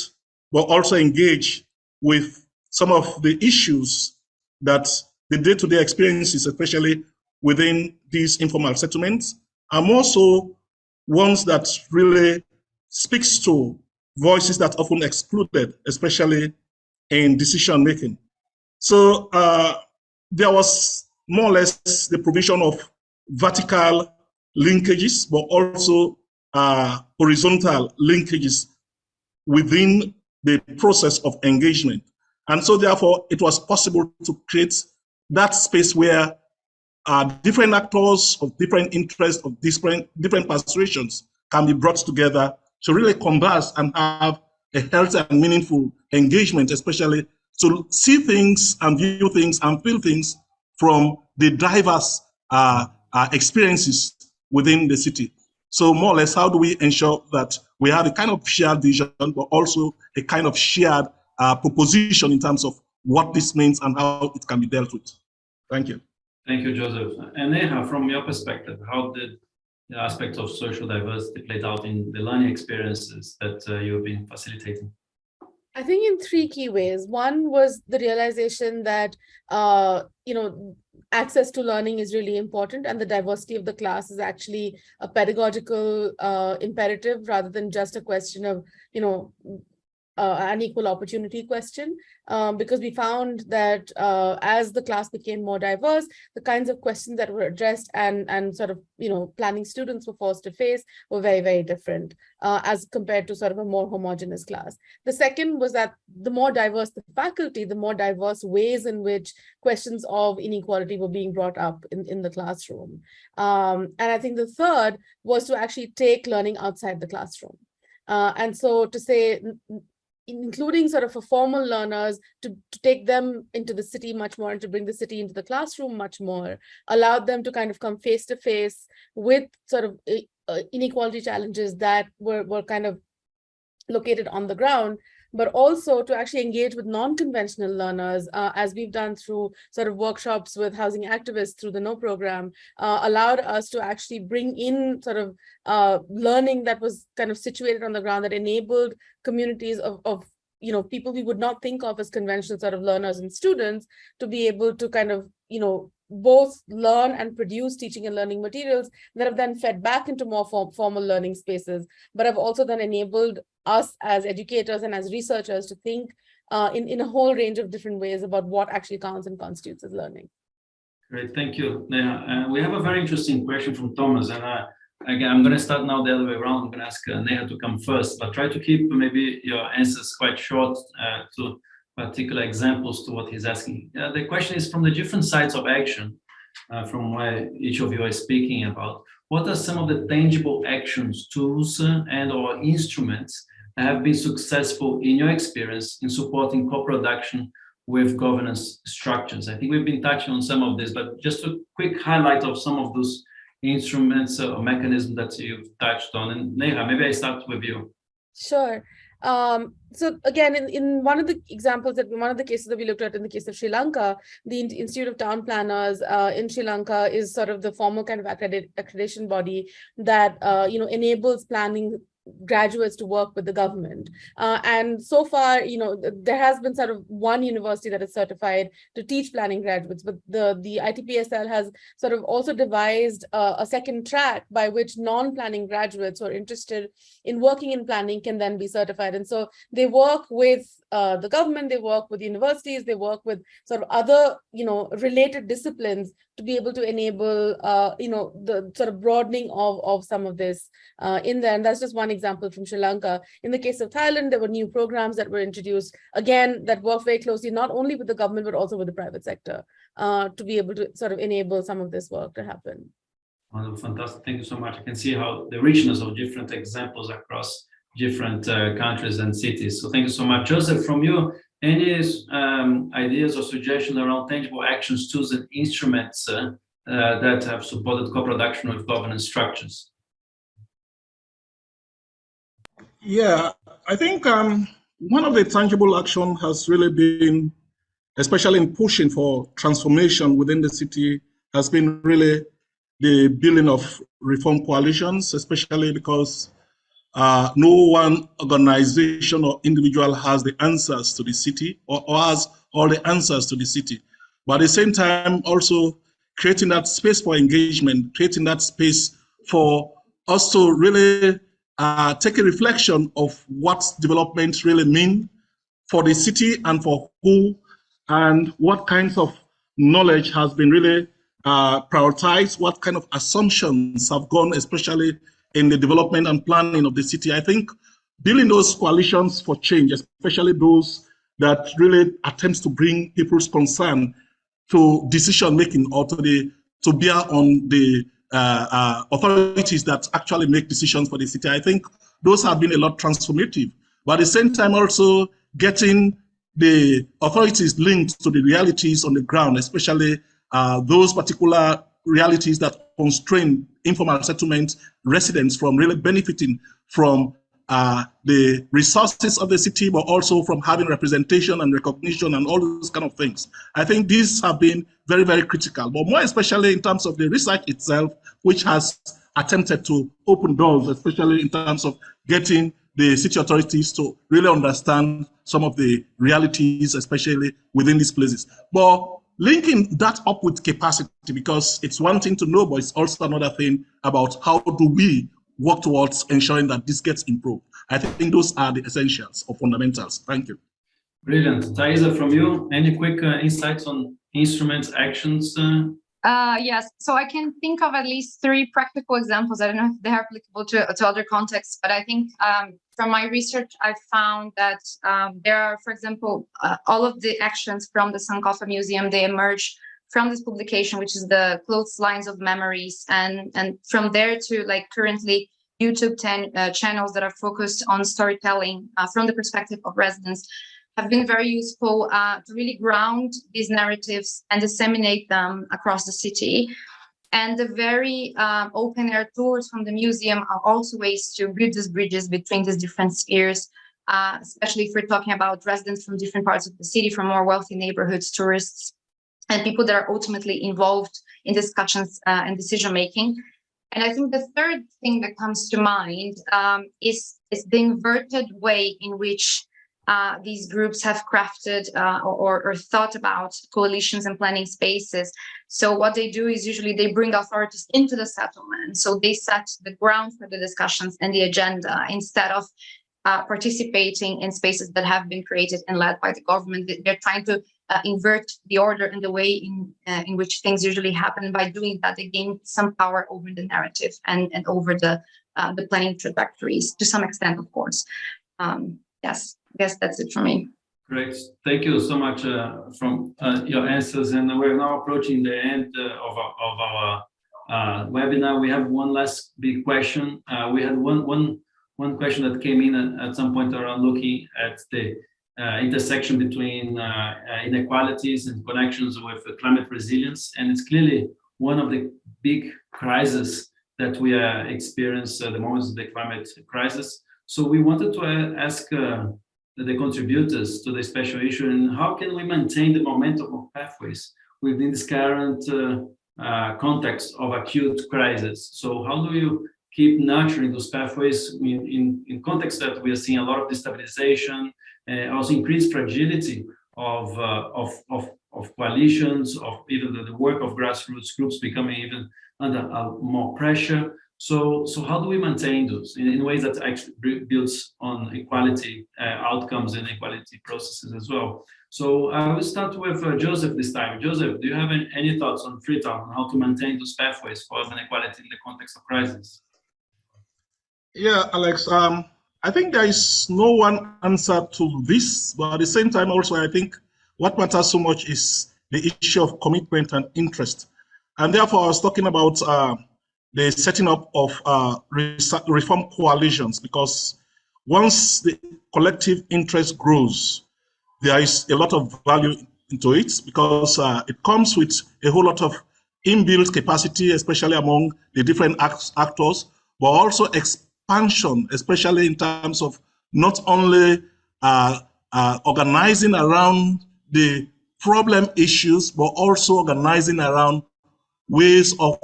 but also engage with some of the issues that the day-to-day experiences, especially within these informal settlements, are more so ones that really speaks to voices that often excluded, especially in decision making. So uh, there was more or less the provision of vertical linkages, but also uh, horizontal linkages within the process of engagement. And so therefore, it was possible to create that space where uh, different actors of different interests, of different, different persuasions can be brought together to really converse and have a healthy and meaningful engagement, especially to see things and view things and feel things from the diverse uh, uh, experiences within the city. So more or less, how do we ensure that we have a kind of shared vision, but also a kind of shared uh, proposition in terms of what this means and how it can be dealt with? Thank you. Thank you, Joseph. And Neha, from your perspective, how did the aspect of social diversity played out in the learning experiences that uh, you've been facilitating? I think in three key ways. One was the realization that, uh, you know, access to learning is really important and the diversity of the class is actually a pedagogical uh, imperative rather than just a question of, you know, uh, an equal opportunity question, um, because we found that uh, as the class became more diverse, the kinds of questions that were addressed and, and sort of, you know, planning students were forced to face were very, very different uh, as compared to sort of a more homogenous class. The second was that the more diverse the faculty, the more diverse ways in which questions of inequality were being brought up in, in the classroom. Um, and I think the third was to actually take learning outside the classroom. Uh, and so to say, including sort of for formal learners to, to take them into the city much more and to bring the city into the classroom much more, allowed them to kind of come face to face with sort of uh, inequality challenges that were, were kind of located on the ground, but also to actually engage with non-conventional learners, uh, as we've done through sort of workshops with housing activists through the KNOW program, uh, allowed us to actually bring in sort of uh, learning that was kind of situated on the ground that enabled communities of, of you know, people we would not think of as conventional sort of learners and students to be able to kind of, you know, both learn and produce teaching and learning materials that have then fed back into more form, formal learning spaces, but have also then enabled us as educators and as researchers to think uh, in, in a whole range of different ways about what actually counts and constitutes as learning. Great, thank you, Neha. Uh, we have a very interesting question from Thomas, and uh, again, I'm going to start now the other way around. I'm going to ask uh, Neha to come first, but try to keep maybe your answers quite short uh, to particular examples to what he's asking. Uh, the question is from the different sides of action, uh, from where each of you are speaking about, what are some of the tangible actions, tools, uh, and or instruments that have been successful in your experience in supporting co-production with governance structures? I think we've been touching on some of this, but just a quick highlight of some of those instruments or mechanisms that you've touched on. And Neha, maybe I start with you. Sure. Um, so again, in, in one of the examples that one of the cases that we looked at in the case of Sri Lanka, the Institute of Town Planners uh, in Sri Lanka is sort of the formal kind of accredit accreditation body that uh, you know enables planning graduates to work with the government. Uh, and so far, you know, there has been sort of one university that is certified to teach planning graduates, but the, the ITPSL has sort of also devised uh, a second track by which non-planning graduates who are interested in working in planning can then be certified. And so they work with uh, the government, they work with universities, they work with sort of other, you know, related disciplines to be able to enable, uh, you know, the sort of broadening of, of some of this uh, in there. And that's just one example from Sri Lanka. In the case of Thailand, there were new programs that were introduced, again, that work very closely, not only with the government, but also with the private sector uh, to be able to sort of enable some of this work to happen. Fantastic. Thank you so much. I can see how the richness of different examples across different uh, countries and cities. So thank you so much. Joseph, from you, any um, ideas or suggestions around tangible actions, tools and instruments uh, uh, that have supported co-production with governance structures? Yeah, I think um, one of the tangible action has really been, especially in pushing for transformation within the city, has been really the building of reform coalitions, especially because uh, no one organization or individual has the answers to the city or, or, has all the answers to the city. But at the same time, also creating that space for engagement, creating that space for us to really uh, take a reflection of what development really mean for the city and for who, and what kinds of knowledge has been really uh, prioritized, what kind of assumptions have gone, especially in the development and planning of the city. I think building those coalitions for change, especially those that really attempts to bring people's concern to decision making or to the to bear on the uh, uh, authorities that actually make decisions for the city. I think those have been a lot transformative, but at the same time also getting the authorities linked to the realities on the ground, especially uh, those particular realities that constrain informal settlement residents from really benefiting from uh, the resources of the city, but also from having representation and recognition and all those kind of things. I think these have been very, very critical, but more especially in terms of the research itself, which has attempted to open doors, especially in terms of getting the city authorities to really understand some of the realities, especially within these places. But linking that up with capacity, because it's one thing to know, but it's also another thing about how do we work towards ensuring that this gets improved. I think those are the essentials or fundamentals. Thank you. Brilliant. Thaisa, from you, any quick uh, insights on instruments, actions? Uh? Uh, yes, so I can think of at least three practical examples. I don't know if they're applicable to, to other contexts, but I think um, from my research, I found that um, there are, for example, uh, all of the actions from the Sankofa Museum, they emerge from this publication, which is the Clotheslines of Memories. And, and from there to like currently YouTube 10 uh, channels that are focused on storytelling uh, from the perspective of residents have been very useful uh, to really ground these narratives and disseminate them across the city. And the very um, open air tours from the museum are also ways to build these bridges between these different spheres, uh, especially if we're talking about residents from different parts of the city, from more wealthy neighborhoods, tourists, and people that are ultimately involved in discussions uh, and decision making. And I think the third thing that comes to mind um, is, is the inverted way in which uh, these groups have crafted uh, or, or thought about coalitions and planning spaces. So what they do is usually they bring authorities into the settlement. So they set the ground for the discussions and the agenda instead of uh, participating in spaces that have been created and led by the government. They- They're trying to uh, invert the order and the way in uh, in which things usually happen. By doing that, they gain some power over the narrative and and over the the planning trajectories to some extent, of course. Um, yes, I guess that's it for me. Great. Thank you so much uh, from uh, your answers. And we're now approaching the end uh, of our, of our uh, webinar. We have one last big question. Uh, we had one, one, one question that came in at, at some point around looking at the uh, intersection between inequalities and connections with climate resilience. And it's clearly one of the big crises that we are experiencing at the moment, the climate crisis. So we wanted to ask the contributors to the special issue and how can we maintain the momentum of pathways within this current uh, uh, context of acute crisis. So how do you keep nurturing those pathways in, in, in context that we are seeing a lot of destabilization, uh, also increased fragility of, uh, of, of, of coalitions, of even the, the work of grassroots groups becoming even under uh, more pressure. So, so how do we maintain those in, in ways that actually builds on equality uh, outcomes and equality processes as well? So I will start with uh, Joseph this time. Joseph, do you have any, any thoughts on Freetown on how to maintain those pathways for equality in the context of crisis? Yeah, Alex, um, I think there is no one answer to this, but at the same time also, I think what matters so much is the issue of commitment and interest. And therefore, I was talking about uh, the setting up of uh, reform coalitions, because once the collective interest grows, there is a lot of value into it because uh, it comes with a whole lot of inbuilt capacity, especially among the different act- actors, but also expansion, especially in terms of not only uh, uh, organizing around the problem issues, but also organizing around ways of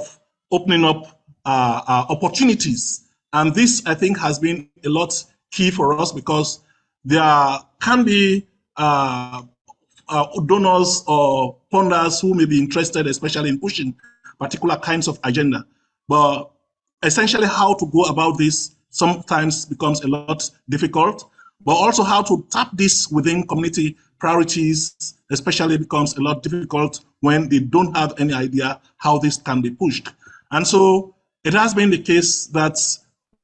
opening up opportunities. And this, I think, has been a lot key for us because there can be uh, uh, donors or funders who may be interested, especially in pushing particular kinds of agenda. But essentially, how to go about this sometimes becomes a lot difficult. But also, how to tap this within community priorities, especially, becomes a lot difficult when they don't have any idea how this can be pushed. And so, it has been the case that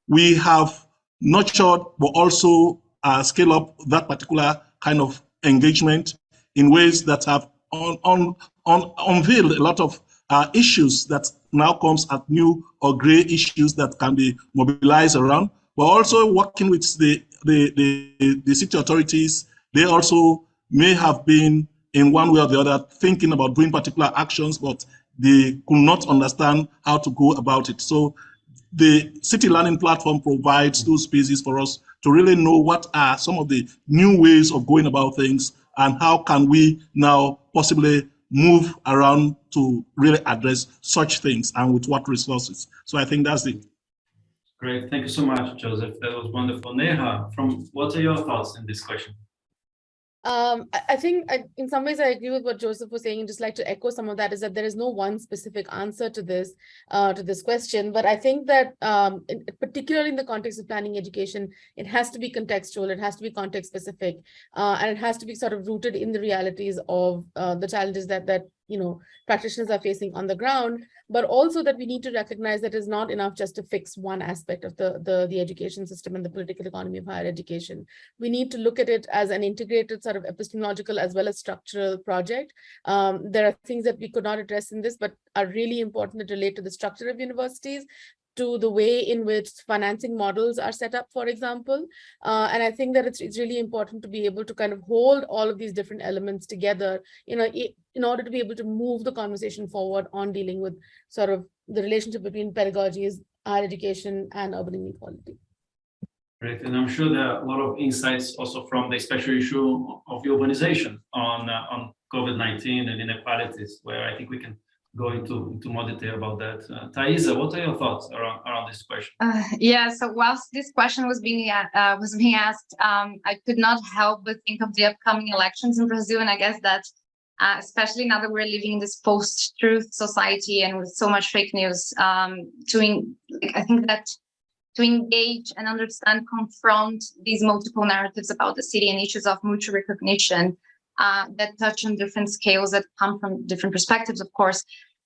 we have nurtured but also uh, scale up that particular kind of engagement in ways that have on, on, on, unveiled a lot of uh, issues that now comes at new or gray issues that can be mobilized around, but also working with the, the, the, the city authorities. They also may have been in one way or the other thinking about doing particular actions, but they could not understand how to go about it. So the city learning platform provides those spaces for us to really know what are some of the new ways of going about things and how can we now possibly move around to really address such things and with what resources. So I think that's it. Great, thank you so much, Joseph. That was wonderful. Neha, from what are your thoughts in this question? Um, I, think I, in some ways I agree with what Joseph was saying, and just like to echo some of that is that there is no one specific answer to this, uh, to this question. But I think that um, in, particularly in the context of planning education, it has to be contextual, it has to be context specific, uh, and it has to be sort of rooted in the realities of uh, the challenges that that you know practitioners are facing on the ground but also that we need to recognize that it's not enough just to fix one aspect of the, the, the education system and the political economy of higher education. We need to look at it as an integrated sort of epistemological as well as structural project. Um, there are things that we could not address in this, but are really important that relate to the structure of universities, to the way in which financing models are set up, for example. Uh, and I think that it's, it's really important to be able to kind of hold all of these different elements together, you know, in order to be able to move the conversation forward on dealing with sort of the relationship between pedagogies, higher education, and urban inequality. Great, and I'm sure there are a lot of insights also from the special issue of urbanization on uh, on COVID-19 and inequalities, where I think we can go into, into more detail about that. Uh, Thaisa, what are your thoughts around, around this question? Uh, yeah, so whilst this question was being uh, was being asked, um, I could not help but think of the upcoming elections in Brazil, and I guess that, uh, especially now that we're living in this post-truth society and with so much fake news, um, to in, like, I think that to engage and understand, confront these multiple narratives about the city and issues of mutual recognition uh, that touch on different scales that come from different perspectives, of course.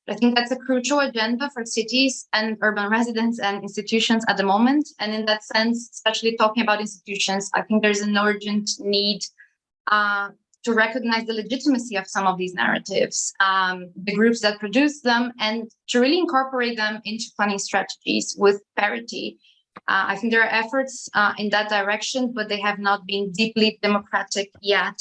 I think that's a crucial agenda for cities and urban residents and institutions at the moment. And in that sense, especially talking about institutions, I think there's an urgent need uh, to recognize the legitimacy of some of these narratives, um, the groups that produce them, and to really incorporate them into planning strategies with parity uh, I think there are efforts uh, in that direction, but they have not been deeply democratic yet.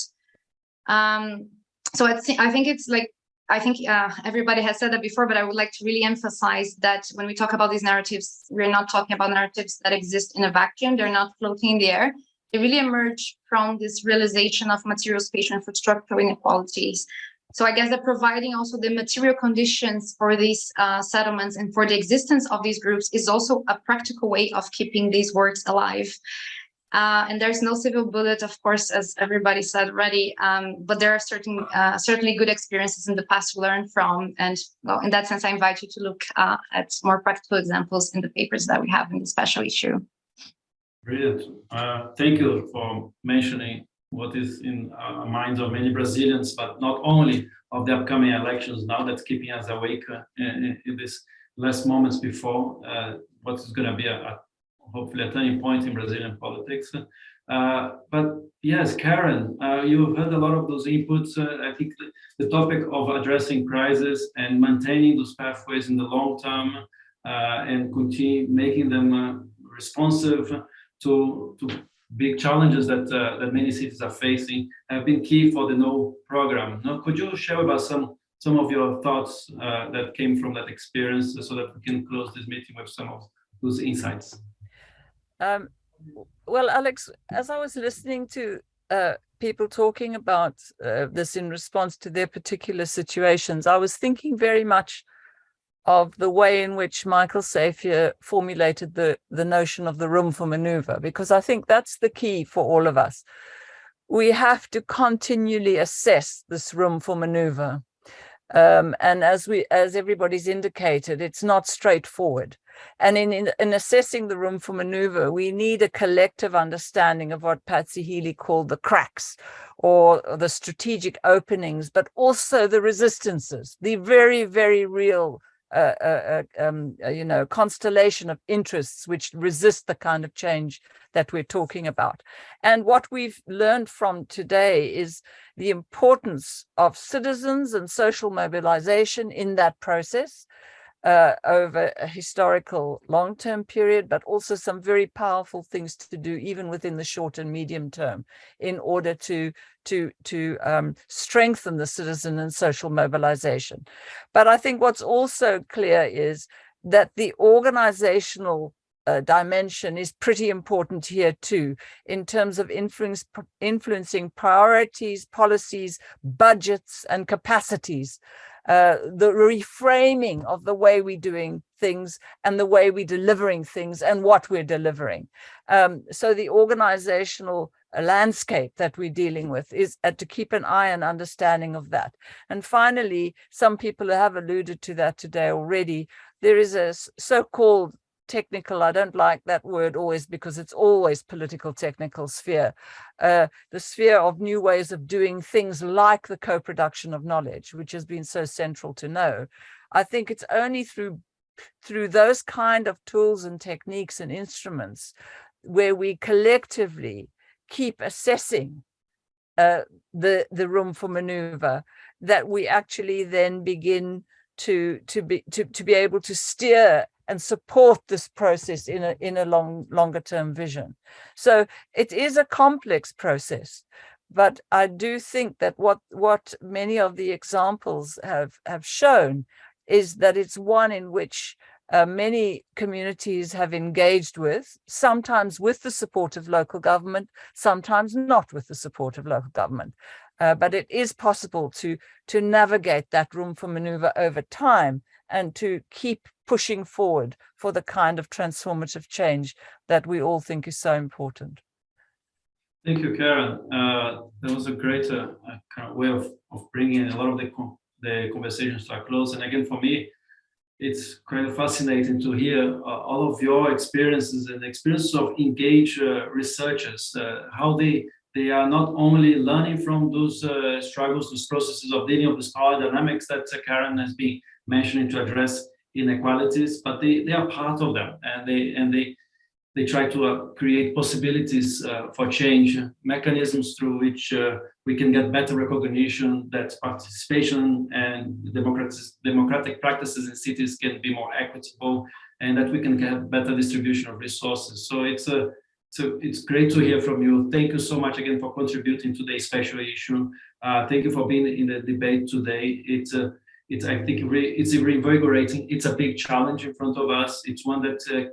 Um, so I, th I think it's like, I think uh, everybody has said that before, but I would like to really emphasize that when we talk about these narratives, we're not talking about narratives that exist in a vacuum. They're not floating in the air. They really emerge from this realization of material spatial infrastructure inequalities so I guess that providing also the material conditions for these uh, settlements and for the existence of these groups is also a practical way of keeping these works alive. Uh, and there's no civil bullet, of course, as everybody said already, um, but there are certain, uh, certainly good experiences in the past to learn from. And well, in that sense, I invite you to look uh, at more practical examples in the papers that we have in the special issue. Brilliant. Uh, thank you for mentioning what is in uh, minds of many Brazilians, but not only of the upcoming elections now that's keeping us awake uh, in, in these last moments before uh, what is going to be a, a, hopefully a turning point in Brazilian politics. Uh, but yes, Caren, uh, you've heard a lot of those inputs. Uh, I think the, topic of addressing crisis and maintaining those pathways in the long term and continue making them responsive to, to big challenges that uh, that many cities are facing have been key for the KNOW program. Now, could you share with us some some of your thoughts uh, that came from that experience, so that we can close this meeting with some of those insights? Um, well, Alex, as I was listening to uh, people talking about uh, this in response to their particular situations, I was thinking very much of the way in which Michael Safier formulated the, the notion of the room for maneuver, because I think that's the key for all of us. We have to continually assess this room for maneuver. Um, and as we, as everybody's indicated, it's not straightforward. And in, in, in, assessing the room for maneuver, we need a collective understanding of what Patsy Healey called the cracks or the strategic openings, but also the resistances, the very, very real a, a, um, a, you know, constellation of interests which resist the kind of change that we're talking about. And what we've learned from today is the importance of citizens and social mobilization in that process, uh, over a historical long-term period, but also some very powerful things to do even within the short and medium term in order to, to, to um, strengthen the citizen and social mobilization. But I think what's also clear is that the organizational uh, dimension is pretty important here too, in terms of influence, influencing priorities, policies, budgets, and capacities uh, the reframing of the way we're doing things and the way we're delivering things and what we're delivering. Um, so the organizational landscape that we're dealing with is uh, to keep an eye and understanding of that. And finally, some people have alluded to that today already. There is a so-called technical, I don't like that word always because it's always political technical sphere, uh, the sphere of new ways of doing things like the co-production of knowledge, which has been so central to KNOW. I think it's only through through those kind of tools and techniques and instruments where we collectively keep assessing uh, the the room for maneuver that we actually then begin to to be to, to be able to steer and support this process in a in a long longer term vision so it is a complex process but i do think that what what many of the examples have have shown is that it's one in which uh, many communities have engaged with, sometimes with the support of local government, sometimes not with the support of local government. Uh, but it is possible to, to navigate that room for maneuver over time and to keep pushing forward for the kind of transformative change that we all think is so important. Thank you, Caren. Uh, that was a great uh, kind of way of, of bringing a lot of the, the conversations to a close. And again, for me, it's kind of fascinating to hear uh, all of your experiences and experiences of engaged uh, researchers, uh, how they they are not only learning from those uh, struggles, those processes of dealing with these power dynamics that Caren has been mentioning to address inequalities, but they, they are part of them and they and they they try to uh, create possibilities uh, for change, mechanisms through which uh, we can get better recognition that participation and democratic, democratic practices in cities can be more equitable and that we can get better distribution of resources. So it's a so it's great to hear from you. Thank you so much again for contributing to the special issue. Uh, thank you for being in the debate today. It's a it's I think it's reinvigorating. It's a big challenge in front of us. It's one that uh,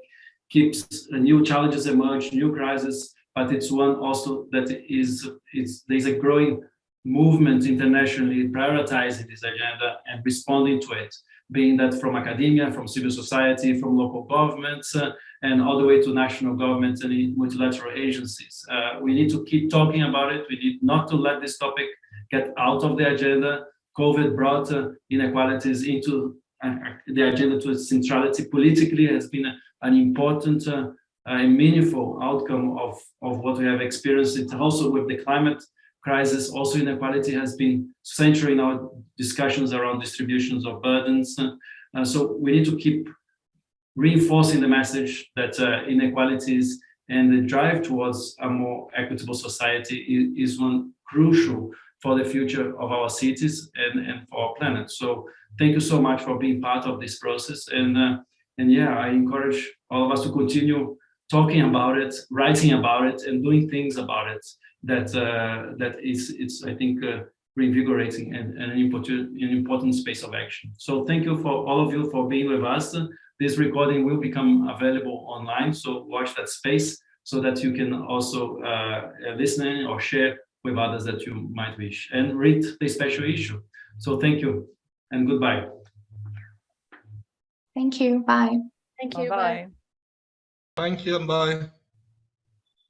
keeps uh, new challenges emerge, new crises, but it's one also that is it's there's a growing movement internationally prioritizing this agenda and responding to it, being that from academia, from civil society, from local governments, uh, and all the way to national governments and multilateral agencies. Uh, we need to keep talking about it. We need not to let this topic get out of the agenda. COVID brought uh, inequalities into uh, the agenda to centrality. Politically has been an important uh, and meaningful outcome of, of what we have experienced. Also with the climate crisis, also inequality has been central in our discussions around distributions of burdens. Uh, so we need to keep reinforcing the message that uh, inequalities and the drive towards a more equitable society is, is, one crucial for the future of our cities and, and for our planet. So thank you so much for being part of this process. And, uh, and yeah, I encourage all of us to continue talking about it, writing about it, and doing things about it that uh, that is, it's, I think, uh, reinvigorating and, and an, important, an important space of action. So thank you for all of you for being with us. This recording will become available online, so watch that space so that you can also uh, listen or share with others that you might wish and read the special issue. So thank you and goodbye. Thank you. Bye. Thank you. Bye. Thank you and bye.